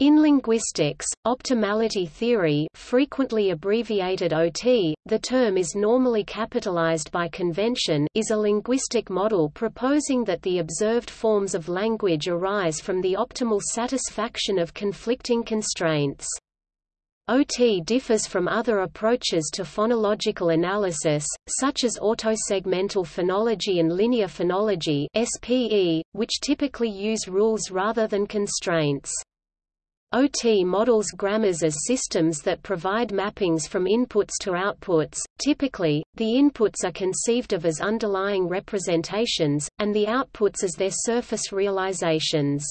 In linguistics, optimality theory frequently abbreviated OT, the term is normally capitalized by convention is a linguistic model proposing that the observed forms of language arise from the optimal satisfaction of conflicting constraints. OT differs from other approaches to phonological analysis, such as autosegmental phonology and linear phonology SPE, which typically use rules rather than constraints. OT models grammars as systems that provide mappings from inputs to outputs. Typically, the inputs are conceived of as underlying representations, and the outputs as their surface realizations.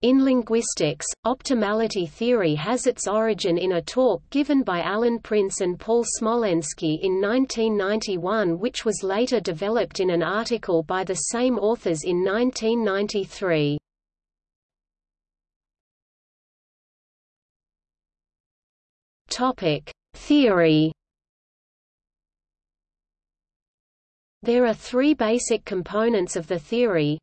In linguistics, optimality theory has its origin in a talk given by Alan Prince and Paul Smolensky in 1991 which was later developed in an article by the same authors in 1993. Theory. There are three basic components of the theory.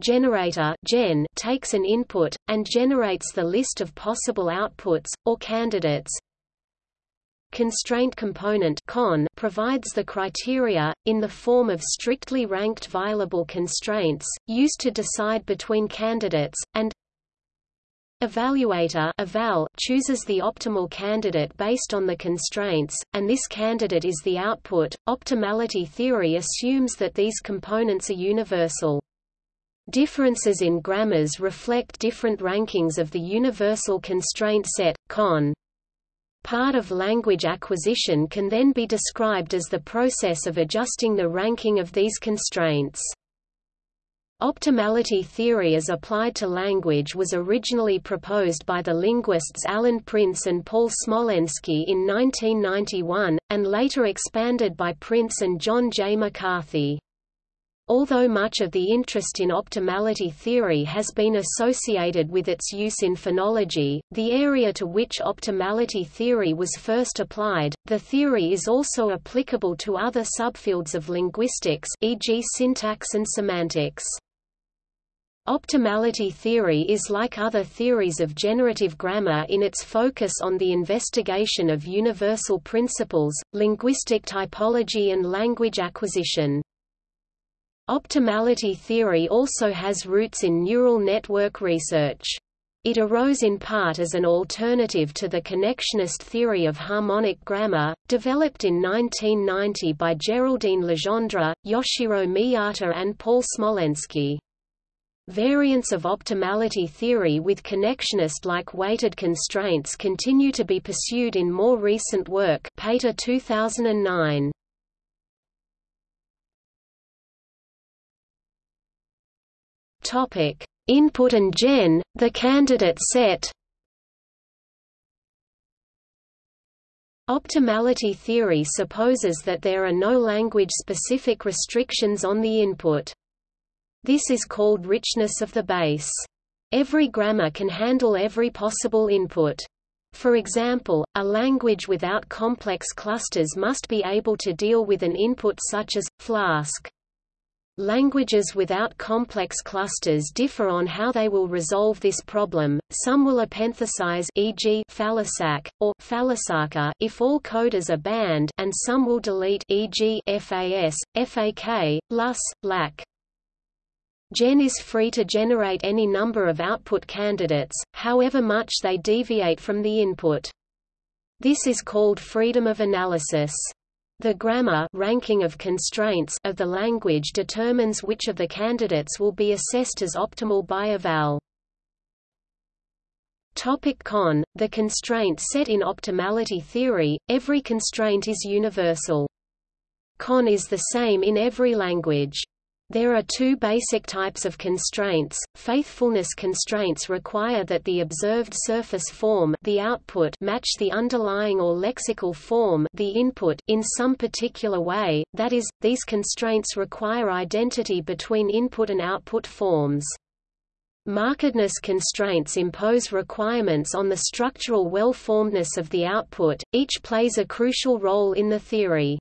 Generator gen takes an input, and generates the list of possible outputs, or candidates. Constraint component con provides the criteria, in the form of strictly ranked violable constraints, used to decide between candidates, and Evaluator eval chooses the optimal candidate based on the constraints, and this candidate is the output. Optimality theory assumes that these components are universal. Differences in grammars reflect different rankings of the universal constraint set, con. Part of language acquisition can then be described as the process of adjusting the ranking of these constraints. Optimality theory as applied to language was originally proposed by the linguists Alan Prince and Paul Smolensky in 1991, and later expanded by Prince and John J. McCarthy. Although much of the interest in optimality theory has been associated with its use in phonology, the area to which optimality theory was first applied, the theory is also applicable to other subfields of linguistics e.g. syntax and semantics. Optimality theory is like other theories of generative grammar in its focus on the investigation of universal principles, linguistic typology and language acquisition. Optimality theory also has roots in neural network research. It arose in part as an alternative to the connectionist theory of harmonic grammar, developed in 1990 by Geraldine Legendre, Yoshiro Miyata and Paul Smolensky. Variants of optimality theory with connectionist-like weighted constraints continue to be pursued in more recent work Pater 2009. Topic: Input and gen, the candidate set. Optimality theory supposes that there are no language-specific restrictions on the input. This is called richness of the base. Every grammar can handle every possible input. For example, a language without complex clusters must be able to deal with an input such as, Flask. Languages without complex clusters differ on how they will resolve this problem. Some will epenthesize e.g. Falisac or Falisaka if all codas are banned and some will delete e.g. FAS, FAK, LUS, LAC. Gen is free to generate any number of output candidates, however much they deviate from the input. This is called freedom of analysis. The grammar ranking of constraints of the language determines which of the candidates will be assessed as optimal by eval. Topic con, the constraint set in optimality theory, every constraint is universal. Con is the same in every language. There are two basic types of constraints. Faithfulness constraints require that the observed surface form the output match the underlying or lexical form the input in some particular way, that is, these constraints require identity between input and output forms. Markedness constraints impose requirements on the structural well-formedness of the output, each plays a crucial role in the theory.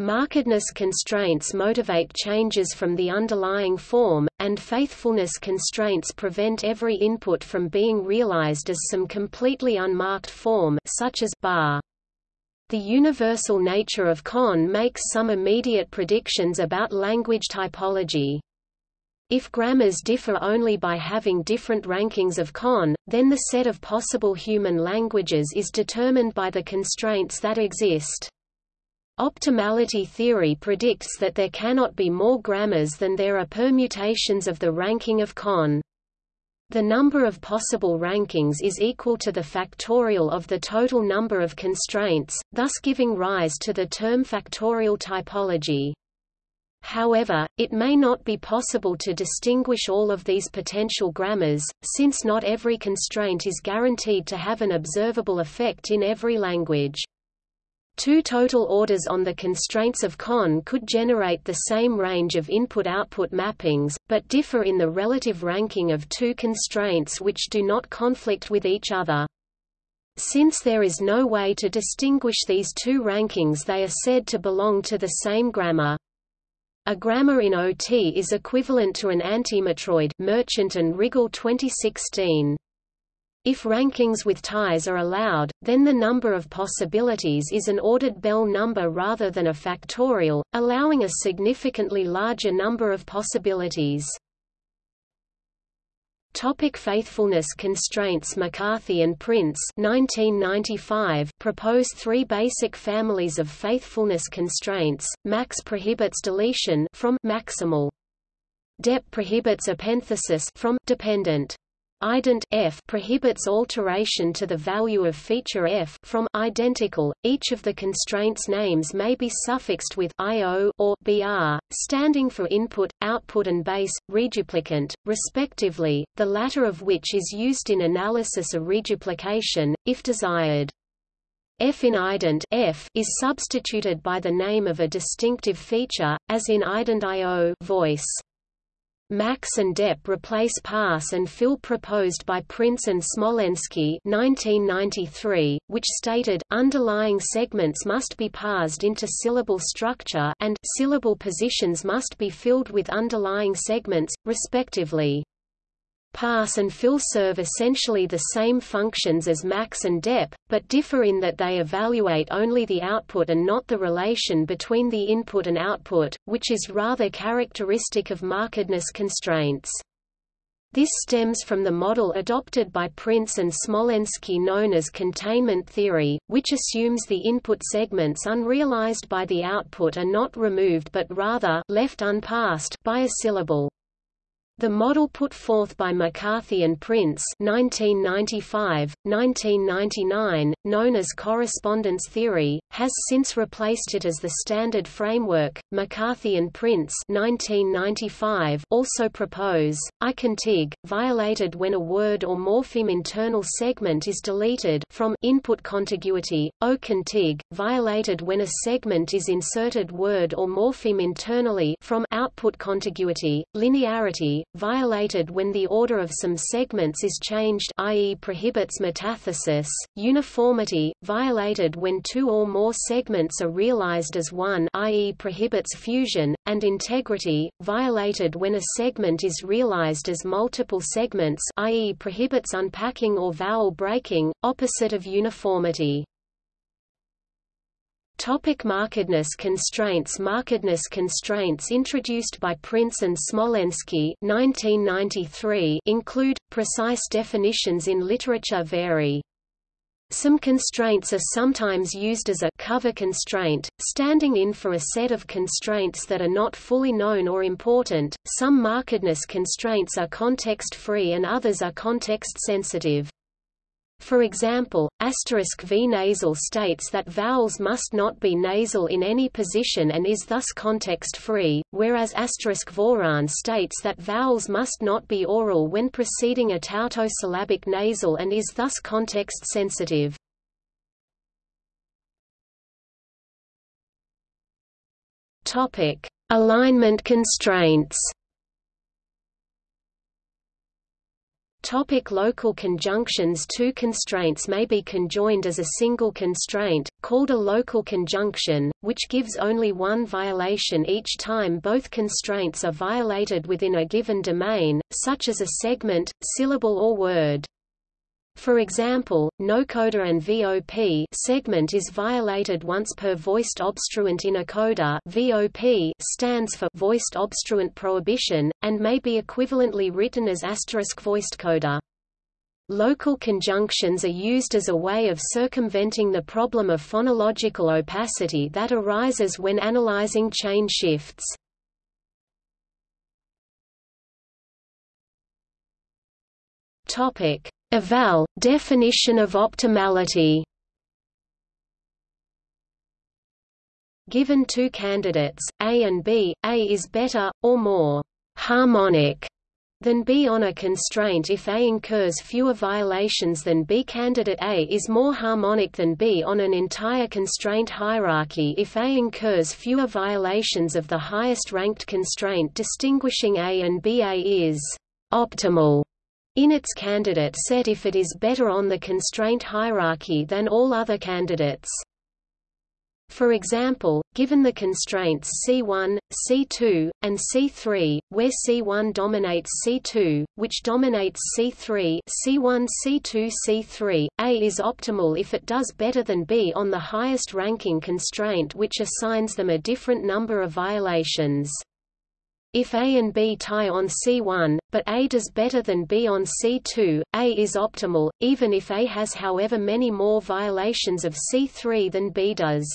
Markedness constraints motivate changes from the underlying form, and faithfulness constraints prevent every input from being realized as some completely unmarked form such as bar. The universal nature of CON makes some immediate predictions about language typology. If grammars differ only by having different rankings of CON, then the set of possible human languages is determined by the constraints that exist. Optimality theory predicts that there cannot be more grammars than there are permutations of the ranking of CON. The number of possible rankings is equal to the factorial of the total number of constraints, thus giving rise to the term factorial typology. However, it may not be possible to distinguish all of these potential grammars, since not every constraint is guaranteed to have an observable effect in every language. Two total orders on the constraints of CON could generate the same range of input-output mappings, but differ in the relative ranking of two constraints which do not conflict with each other. Since there is no way to distinguish these two rankings they are said to belong to the same grammar. A grammar in OT is equivalent to an antimatroid Merchant and Riggle 2016. If rankings with ties are allowed, then the number of possibilities is an ordered Bell number rather than a factorial, allowing a significantly larger number of possibilities. Topic faithfulness constraints McCarthy and Prince 1995 propose three basic families of faithfulness constraints, max prohibits deletion from maximal. Dep prohibits epenthesis from dependent. Ident f prohibits alteration to the value of feature f from identical. Each of the constraints names may be suffixed with io or br, standing for input, output and base, reduplicant, respectively, the latter of which is used in analysis of reduplication, if desired. F in ident f is substituted by the name of a distinctive feature, as in ident io voice. Max and Dep replace parse and fill proposed by Prince and Smolensky 1993, which stated, underlying segments must be parsed into syllable structure and syllable positions must be filled with underlying segments, respectively. Parse and fill serve essentially the same functions as max and dep, but differ in that they evaluate only the output and not the relation between the input and output, which is rather characteristic of markedness constraints. This stems from the model adopted by Prince and Smolensky known as containment theory, which assumes the input segments unrealized by the output are not removed but rather left unparsed by a syllable. The model put forth by McCarthy and Prince 1995, 1999, known as correspondence theory, has since replaced it as the standard framework. McCarthy and Prince 1995 also propose icontig violated when a word or morpheme internal segment is deleted from input contiguity, ocontig violated when a segment is inserted word or morpheme internally from output contiguity, linearity violated when the order of some segments is changed i.e. prohibits metathesis, uniformity, violated when two or more segments are realized as one i.e. prohibits fusion, and integrity, violated when a segment is realized as multiple segments i.e. prohibits unpacking or vowel breaking, opposite of uniformity. Topic markedness constraints Markedness constraints introduced by Prince and Smolensky 1993 include, precise definitions in literature vary. Some constraints are sometimes used as a cover constraint, standing in for a set of constraints that are not fully known or important. Some markedness constraints are context-free and others are context-sensitive. For example, asterisk v nasal states that vowels must not be nasal in any position and is thus context-free, whereas asterisk voran states that vowels must not be oral when preceding a tautosyllabic nasal and is thus context-sensitive. Alignment constraints. Topic local conjunctions Two constraints may be conjoined as a single constraint, called a local conjunction, which gives only one violation each time both constraints are violated within a given domain, such as a segment, syllable or word. For example, nocoda and VOP segment is violated once per voiced obstruent in a coda VOP stands for voiced obstruent prohibition, and may be equivalently written as asterisk voiced coda. Local conjunctions are used as a way of circumventing the problem of phonological opacity that arises when analyzing chain shifts. Topic: Eval – definition of optimality Given two candidates, A and B, A is better, or more harmonic than B on a constraint if A incurs fewer violations than B. Candidate A is more harmonic than B on an entire constraint hierarchy if A incurs fewer violations of the highest ranked constraint distinguishing A and B. A is optimal in its candidate set if it is better on the constraint hierarchy than all other candidates. For example, given the constraints C1, C2, and C3, where C1 dominates C2, which dominates C3 C1, C2, C3, A is optimal if it does better than B on the highest ranking constraint which assigns them a different number of violations. If A and B tie on C1, but A does better than B on C2, A is optimal, even if A has however many more violations of C3 than B does.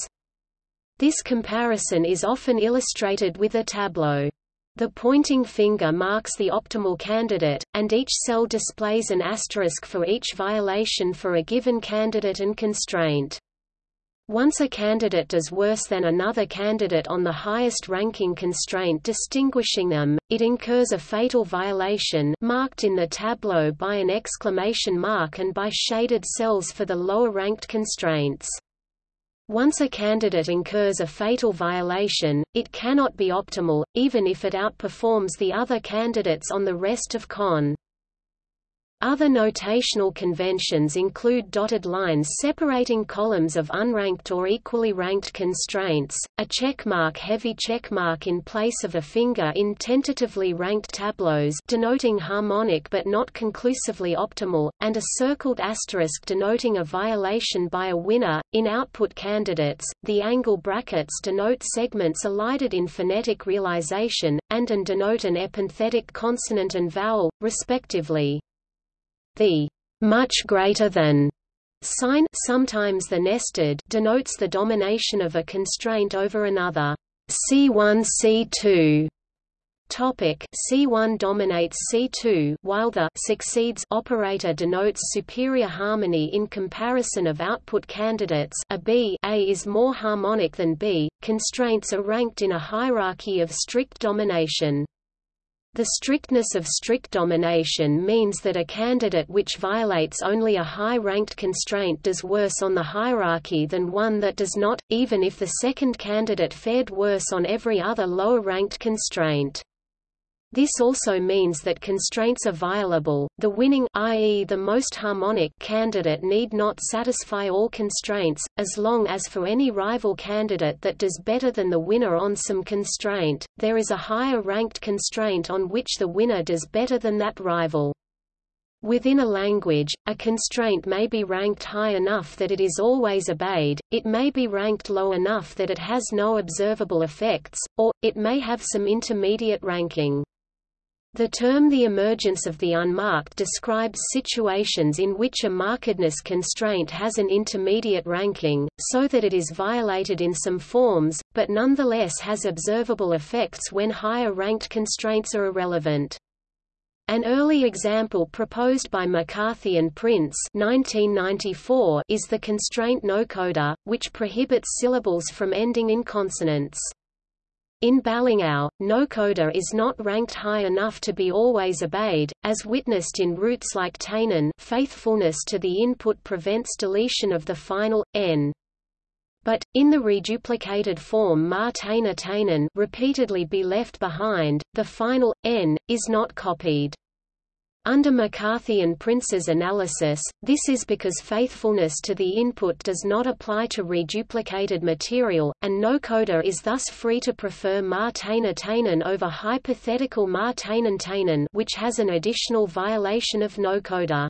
This comparison is often illustrated with a tableau. The pointing finger marks the optimal candidate, and each cell displays an asterisk for each violation for a given candidate and constraint. Once a candidate does worse than another candidate on the highest ranking constraint distinguishing them, it incurs a fatal violation marked in the tableau by an exclamation mark and by shaded cells for the lower ranked constraints. Once a candidate incurs a fatal violation, it cannot be optimal, even if it outperforms the other candidates on the rest of CON. Other notational conventions include dotted lines separating columns of unranked or equally ranked constraints, a checkmark heavy checkmark in place of a finger in tentatively ranked tableaus denoting harmonic but not conclusively optimal, and a circled asterisk denoting a violation by a winner. In output candidates, the angle brackets denote segments elided in phonetic realization, and and denote an epenthetic consonant and vowel, respectively. The much greater than sign sometimes the nested denotes the domination of a constraint over another. C1 C2 Topic C1 dominates C2 while the succeeds operator denotes superior harmony in comparison of output candidates a B A is more harmonic than B. Constraints are ranked in a hierarchy of strict domination. The strictness of strict domination means that a candidate which violates only a high-ranked constraint does worse on the hierarchy than one that does not, even if the second candidate fared worse on every other lower-ranked constraint. This also means that constraints are violable. The winning i.e. the most harmonic candidate need not satisfy all constraints, as long as for any rival candidate that does better than the winner on some constraint, there is a higher ranked constraint on which the winner does better than that rival. Within a language, a constraint may be ranked high enough that it is always obeyed, it may be ranked low enough that it has no observable effects, or, it may have some intermediate ranking. The term the emergence of the unmarked describes situations in which a markedness constraint has an intermediate ranking, so that it is violated in some forms, but nonetheless has observable effects when higher ranked constraints are irrelevant. An early example proposed by McCarthy and Prince 1994 is the constraint nocoda, which prohibits syllables from ending in consonants. In Balangao, no coda is not ranked high enough to be always obeyed, as witnessed in roots like tainen faithfulness to the input prevents deletion of the final, n. But, in the reduplicated form ma taina tainen repeatedly be left behind, the final, n, is not copied. Under McCarthy and Prince's analysis, this is because faithfulness to the input does not apply to reduplicated material, and no coda is thus free to prefer Ma Tainer Tainen over hypothetical Ma Tainen Tainen which has an additional violation of no coda.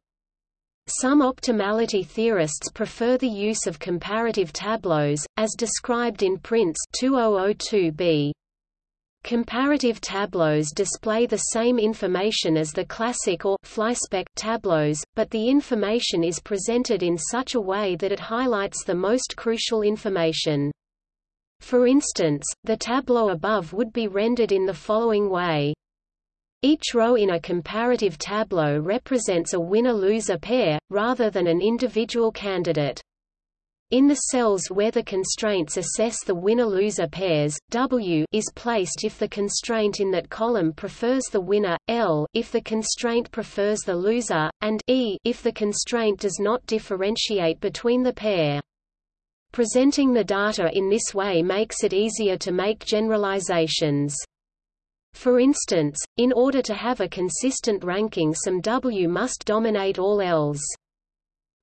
Some optimality theorists prefer the use of comparative tableaus, as described in Prince 2002b. Comparative tableaus display the same information as the classic or flyspeck tableaus, but the information is presented in such a way that it highlights the most crucial information. For instance, the tableau above would be rendered in the following way. Each row in a comparative tableau represents a winner-loser pair, rather than an individual candidate. In the cells where the constraints assess the winner-loser pairs, W is placed if the constraint in that column prefers the winner, L if the constraint prefers the loser, and E if the constraint does not differentiate between the pair. Presenting the data in this way makes it easier to make generalizations. For instance, in order to have a consistent ranking some W must dominate all Ls.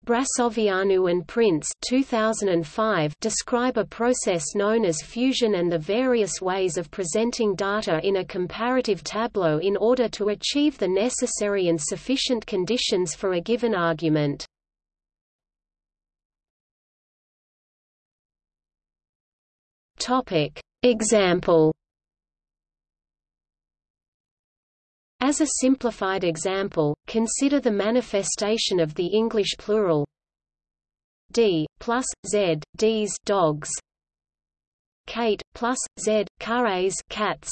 Brasoveanu and Prince 2005 describe a process known as fusion and the various ways of presenting data in a comparative tableau in order to achieve the necessary and sufficient conditions for a given argument. Example As a simplified example, consider the manifestation of the English plural d plus z d's dogs, Kate plus z cares cats,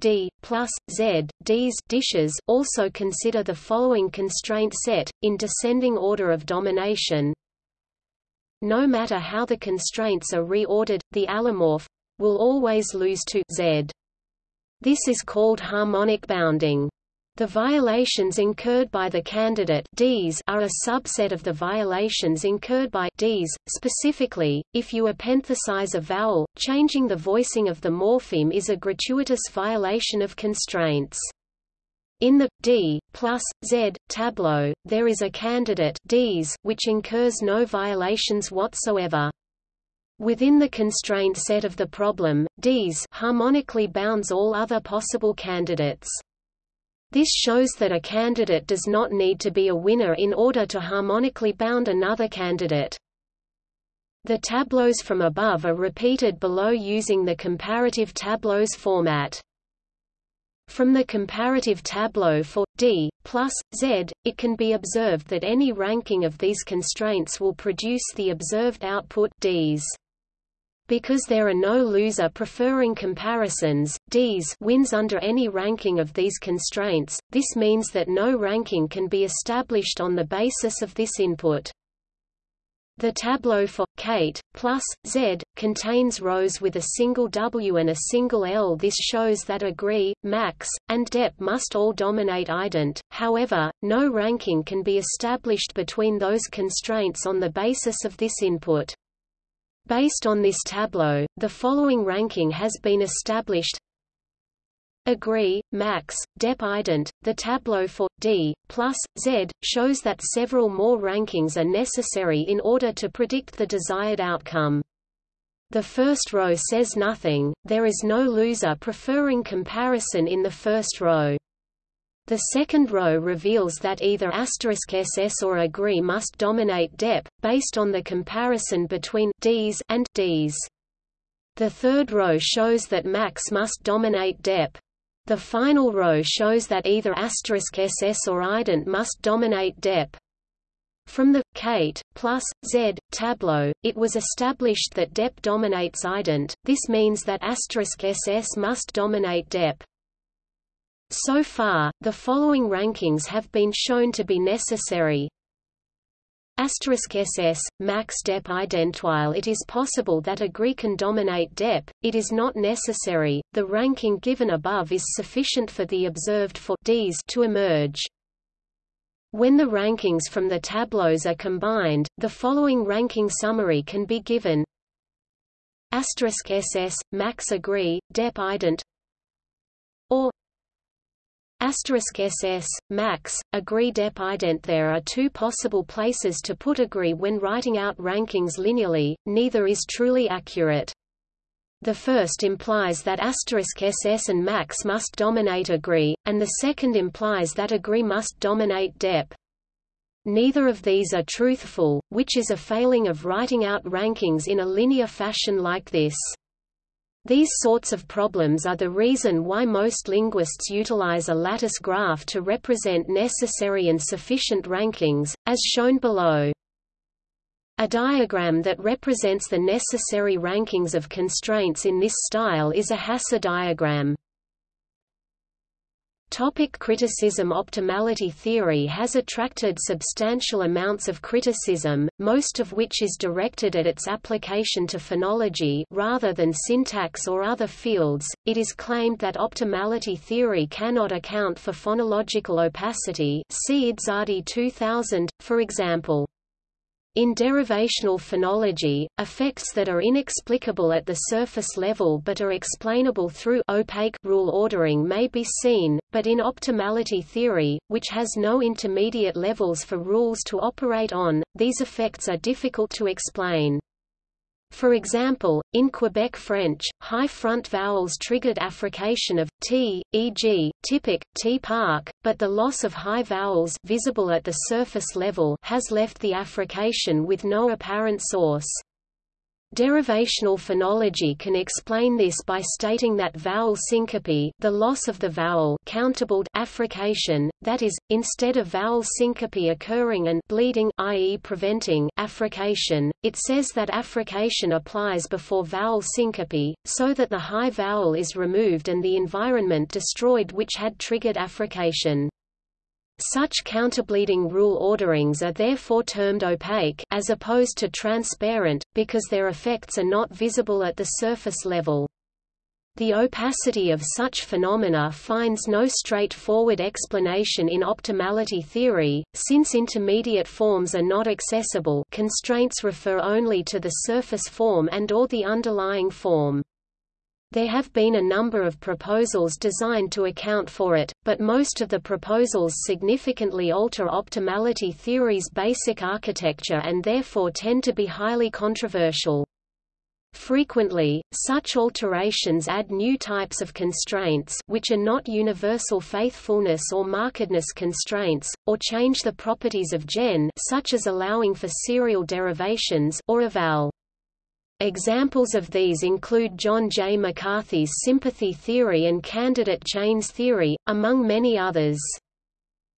d plus z d's dishes. Also consider the following constraint set in descending order of domination. No matter how the constraints are reordered, the allomorph will always lose to z. This is called harmonic bounding. The violations incurred by the candidate Ds are a subset of the violations incurred by Ds. Specifically, if you epenthesize a vowel, changing the voicing of the morpheme is a gratuitous violation of constraints. In the D plus Z tableau, there is a candidate Ds which incurs no violations whatsoever. Within the constraint set of the problem, Ds harmonically bounds all other possible candidates. This shows that a candidate does not need to be a winner in order to harmonically bound another candidate. The tableaus from above are repeated below using the comparative tableaus format. From the comparative tableau for D plus Z, it can be observed that any ranking of these constraints will produce the observed output Ds. Because there are no loser preferring comparisons, Ds wins under any ranking of these constraints, this means that no ranking can be established on the basis of this input. The tableau for Kate plus Z contains rows with a single W and a single L. This shows that agree, max, and dep must all dominate ident. However, no ranking can be established between those constraints on the basis of this input. Based on this tableau, the following ranking has been established Agree, max, dep ident. The tableau for D plus Z shows that several more rankings are necessary in order to predict the desired outcome. The first row says nothing, there is no loser preferring comparison in the first row. The second row reveals that either *ss or agree must dominate dep, based on the comparison between Ds and Ds. The third row shows that max must dominate dep. The final row shows that either *ss or ident must dominate dep. From the Kate plus Z tableau, it was established that dep dominates ident. This means that *ss must dominate dep. So far, the following rankings have been shown to be necessary. *SS, max dep ident While it is possible that agree can dominate dep, it is not necessary. The ranking given above is sufficient for the observed for Ds to emerge. When the rankings from the tableaus are combined, the following ranking summary can be given. *SS, max agree, dep ident *ss, max, agree dep ident There are two possible places to put agree when writing out rankings linearly, neither is truly accurate. The first implies that asterisk *ss and max must dominate agree, and the second implies that agree must dominate dep. Neither of these are truthful, which is a failing of writing out rankings in a linear fashion like this. These sorts of problems are the reason why most linguists utilize a lattice graph to represent necessary and sufficient rankings, as shown below. A diagram that represents the necessary rankings of constraints in this style is a Hasse diagram. Topic criticism Optimality theory has attracted substantial amounts of criticism, most of which is directed at its application to phonology rather than syntax or other fields. It is claimed that optimality theory cannot account for phonological opacity see Idsardi 2000, for example. In derivational phonology, effects that are inexplicable at the surface level but are explainable through opaque rule ordering may be seen, but in optimality theory, which has no intermediate levels for rules to operate on, these effects are difficult to explain. For example, in Quebec French, high front vowels triggered affrication of t, e.g., typic, t park, but the loss of high vowels visible at the surface level has left the affrication with no apparent source. Derivational phonology can explain this by stating that vowel syncope the loss of the vowel countable affrication, that is, instead of vowel syncope occurring and bleeding i.e. preventing affrication, it says that affrication applies before vowel syncope, so that the high vowel is removed and the environment destroyed which had triggered affrication. Such counterbleeding rule orderings are therefore termed opaque as opposed to transparent, because their effects are not visible at the surface level. The opacity of such phenomena finds no straightforward explanation in optimality theory, since intermediate forms are not accessible constraints refer only to the surface form and or the underlying form. There have been a number of proposals designed to account for it, but most of the proposals significantly alter optimality theory's basic architecture and therefore tend to be highly controversial. Frequently, such alterations add new types of constraints which are not universal faithfulness or markedness constraints, or change the properties of gen such as allowing for serial derivations or eval. Examples of these include John J. McCarthy's sympathy theory and candidate chains theory, among many others.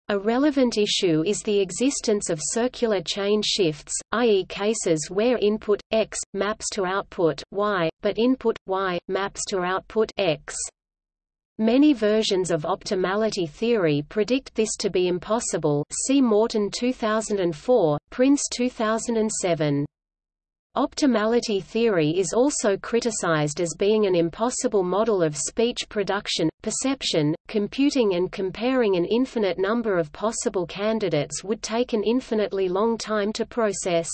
A relevant issue is the existence of circular chain shifts, i.e. cases where input, x, maps to output, y, but input, y, maps to output x. Many versions of optimality theory predict this to be impossible see Moreton 2004, Prince 2007. Optimality theory is also criticized as being an impossible model of speech production, perception, computing and comparing an infinite number of possible candidates would take an infinitely long time to process.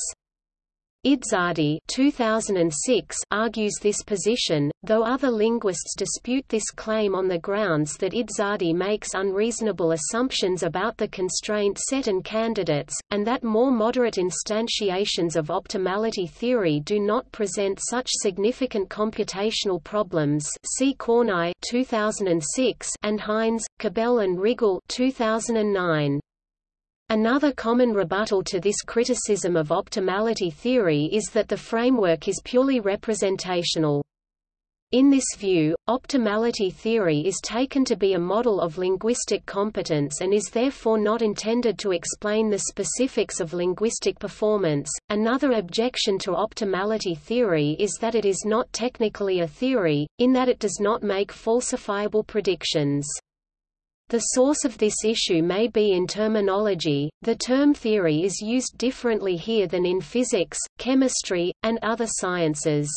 Idsardi 2006 argues this position, though other linguists dispute this claim on the grounds that Idsardi makes unreasonable assumptions about the constraint set and candidates, and that more moderate instantiations of optimality theory do not present such significant computational problems see Kornai 2006 and Heinz, Kobele and Riggle 2009. Another common rebuttal to this criticism of optimality theory is that the framework is purely representational. In this view, optimality theory is taken to be a model of linguistic competence and is therefore not intended to explain the specifics of linguistic performance. Another objection to optimality theory is that it is not technically a theory, in that it does not make falsifiable predictions. The source of this issue may be in terminology. The term theory is used differently here than in physics, chemistry, and other sciences.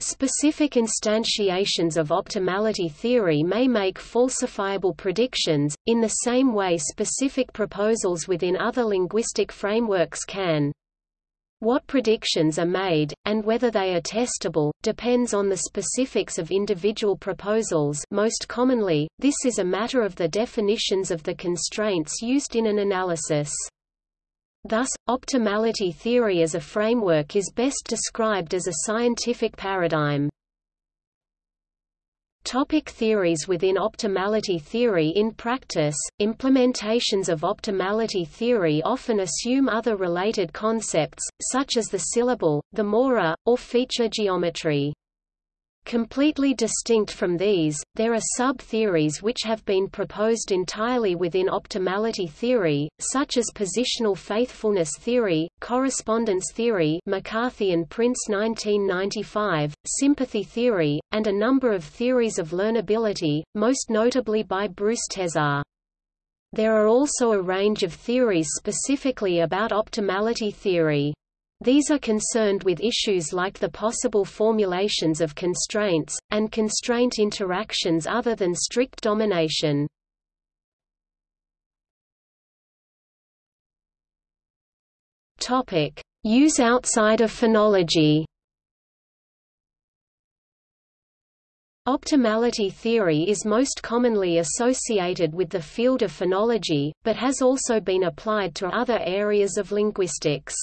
Specific instantiations of optimality theory may make falsifiable predictions, in the same way specific proposals within other linguistic frameworks can. What predictions are made, and whether they are testable, depends on the specifics of individual proposals most commonly, this is a matter of the definitions of the constraints used in an analysis. Thus, optimality theory as a framework is best described as a scientific paradigm. Topic theories Within optimality theory In practice, implementations of optimality theory often assume other related concepts, such as the syllable, the mora, or feature geometry. Completely distinct from these, there are sub-theories which have been proposed entirely within optimality theory, such as positional faithfulness theory, correspondence theory McCarthy and Prince 1995, sympathy theory, and a number of theories of learnability, most notably by Bruce Tesar. There are also a range of theories specifically about optimality theory. These are concerned with issues like the possible formulations of constraints, and constraint interactions other than strict domination. Use outside of phonology Optimality theory is most commonly associated with the field of phonology, but has also been applied to other areas of linguistics.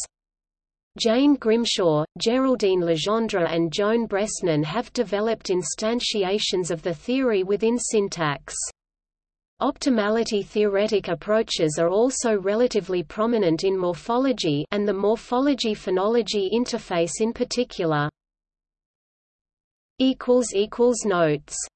Jane Grimshaw, Geraldine Legendre and Joan Bresnan have developed instantiations of the theory within syntax. Optimality theoretic approaches are also relatively prominent in morphology and the morphology-phonology interface in particular. Notes